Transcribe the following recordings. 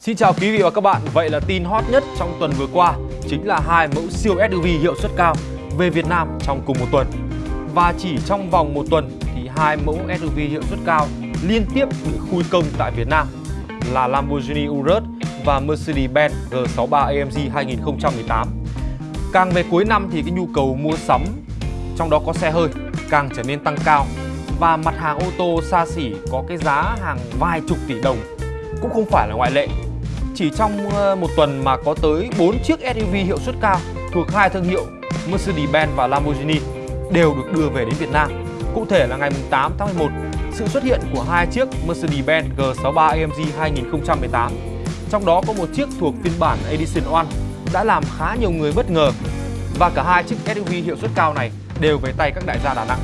Xin chào quý vị và các bạn, vậy là tin hot nhất trong tuần vừa qua chính là hai mẫu siêu SUV hiệu suất cao về Việt Nam trong cùng một tuần. Và chỉ trong vòng một tuần thì hai mẫu SUV hiệu suất cao liên tiếp bị khui công tại Việt Nam là Lamborghini Urus và Mercedes-Benz G63 AMG 2018. Càng về cuối năm thì cái nhu cầu mua sắm trong đó có xe hơi càng trở nên tăng cao và mặt hàng ô tô xa xỉ có cái giá hàng vài chục tỷ đồng cũng không phải là ngoại lệ. Chỉ trong ờ, một tuần mà có tới 4 chiếc SUV hiệu suất cao thuộc hai thương hiệu Mercedes-Benz và Lamborghini đều được đưa về đến Việt Nam. Cụ thể là ngày 8 tháng 11, sự xuất hiện của hai chiếc Mercedes-Benz G63 AMG 2018. Trong đó có một chiếc thuộc phiên bản Edition One đã làm khá nhiều người bất ngờ và cả hai chiếc SUV hiệu suất cao này đều về tay các đại gia Đà Nẵng.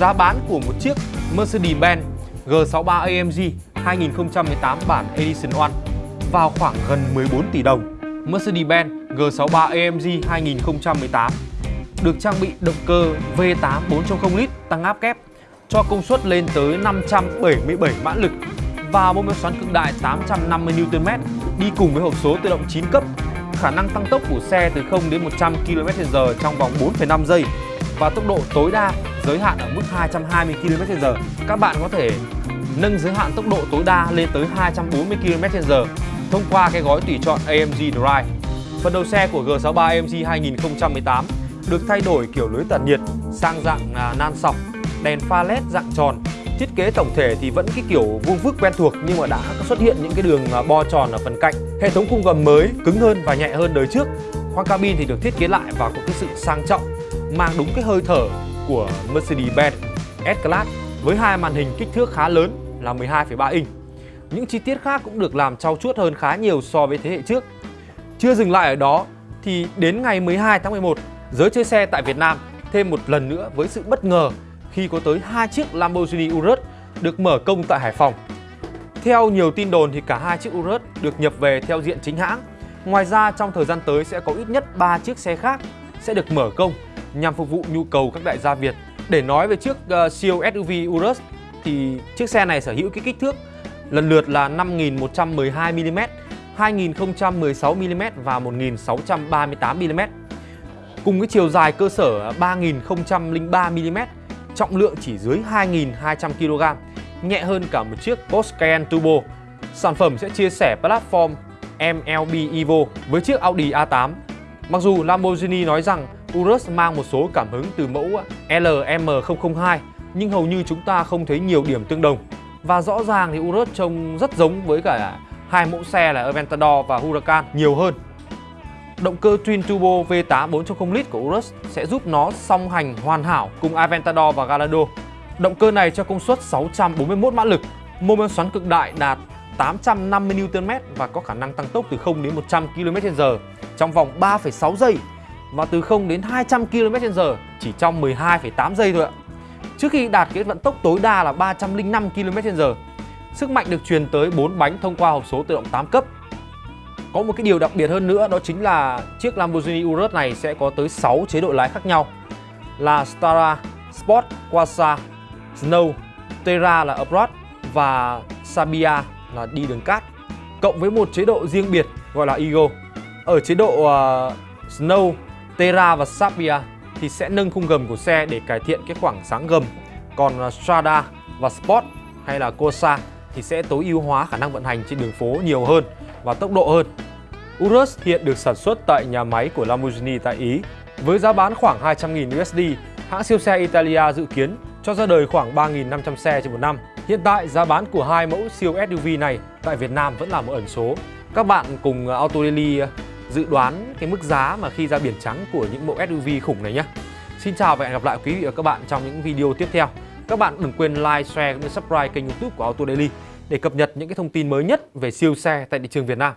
Giá bán của một chiếc Mercedes-Benz G63 AMG 2018 bản Edition One vào khoảng gần 14 tỷ đồng. Mercedes-Benz G63 AMG 2018 được trang bị động cơ V8 4.0 lít tăng áp kép cho công suất lên tới 577 mã lực và mô men xoắn cực đại 850 Nm đi cùng với hộp số tự động 9 cấp. Khả năng tăng tốc của xe từ 0 đến 100 km/h trong vòng 4,5 giây và tốc độ tối đa giới hạn ở mức 220 km/h. Các bạn có thể nâng giới hạn tốc độ tối đa lên tới 240 km/h thông qua cái gói tùy chọn AMG Drive. Phần đầu xe của G63 AMG 2018 được thay đổi kiểu lưới tản nhiệt sang dạng à, nan sọc, đèn pha led dạng tròn. Thiết kế tổng thể thì vẫn cái kiểu vuông vức quen thuộc nhưng mà đã xuất hiện những cái đường à, bo tròn ở phần cạnh. Hệ thống khung gầm mới cứng hơn và nhẹ hơn đời trước. Khoang cabin thì được thiết kế lại và có cái sự sang trọng, mang đúng cái hơi thở của Mercedes-Benz S-Class với hai màn hình kích thước khá lớn là 12,3 inch. Những chi tiết khác cũng được làm trau chuốt hơn khá nhiều so với thế hệ trước. Chưa dừng lại ở đó thì đến ngày 12 tháng 11, giới chơi xe tại Việt Nam thêm một lần nữa với sự bất ngờ khi có tới hai chiếc Lamborghini Urus được mở công tại Hải Phòng. Theo nhiều tin đồn thì cả hai chiếc Urus được nhập về theo diện chính hãng. Ngoài ra trong thời gian tới sẽ có ít nhất 3 chiếc xe khác sẽ được mở công nhằm phục vụ nhu cầu các đại gia Việt. Để nói về chiếc uh, siêu SUV Urus thì chiếc xe này sở hữu cái kích thước lần lượt là 5.112mm, 2.016mm và 1.638mm. Cùng cái chiều dài cơ sở 3.003mm, trọng lượng chỉ dưới 2.200kg, nhẹ hơn cả một chiếc Porsche Turbo. Sản phẩm sẽ chia sẻ platform MLB Evo với chiếc Audi A8. Mặc dù Lamborghini nói rằng Urus mang một số cảm hứng từ mẫu LM002 nhưng hầu như chúng ta không thấy nhiều điểm tương đồng. Và rõ ràng thì Urus trông rất giống với cả hai mẫu xe là Aventador và Huracan nhiều hơn. Động cơ Twin Turbo V8 4.0 lít của Urus sẽ giúp nó song hành hoàn hảo cùng Aventador và Gallardo. Động cơ này cho công suất 641 mã lực, mô men xoắn cực đại đạt 850 Nm và có khả năng tăng tốc từ 0 đến 100 km/h trong vòng 3,6 giây và từ 0 đến 200 km/h chỉ trong 12,8 giây thôi ạ trước khi đạt cái vận tốc tối đa là 305 km/h. Sức mạnh được truyền tới 4 bánh thông qua hộp số tự động 8 cấp. Có một cái điều đặc biệt hơn nữa đó chính là chiếc Lamborghini Urus này sẽ có tới 6 chế độ lái khác nhau là Stara, Sport, Quasar, Snow, Terra là Off-road và Sabia là đi đường cát cộng với một chế độ riêng biệt gọi là Ego. Ở chế độ uh, Snow, Terra và Sabia thì sẽ nâng khung gầm của xe để cải thiện cái khoảng sáng gầm. Còn à, Strada và Sport hay là Corsa thì sẽ tối ưu hóa khả năng vận hành trên đường phố nhiều hơn và tốc độ hơn. Urus hiện được sản xuất tại nhà máy của Lamborghini tại Ý. Với giá bán khoảng 200.000 USD, hãng siêu xe Italia dự kiến cho ra đời khoảng 3.500 xe trên một năm. Hiện tại, giá bán của hai mẫu siêu SUV này tại Việt Nam vẫn là một ẩn số. Các bạn cùng à, Auto Daily à, dự đoán cái mức giá mà khi ra biển trắng của những mẫu SUV khủng này nhé. Xin chào và hẹn gặp lại quý vị và các bạn trong những video tiếp theo. Các bạn đừng quên like, share cũng như subscribe kênh youtube của Auto Daily để cập nhật những cái thông tin mới nhất về siêu xe tại thị trường Việt Nam.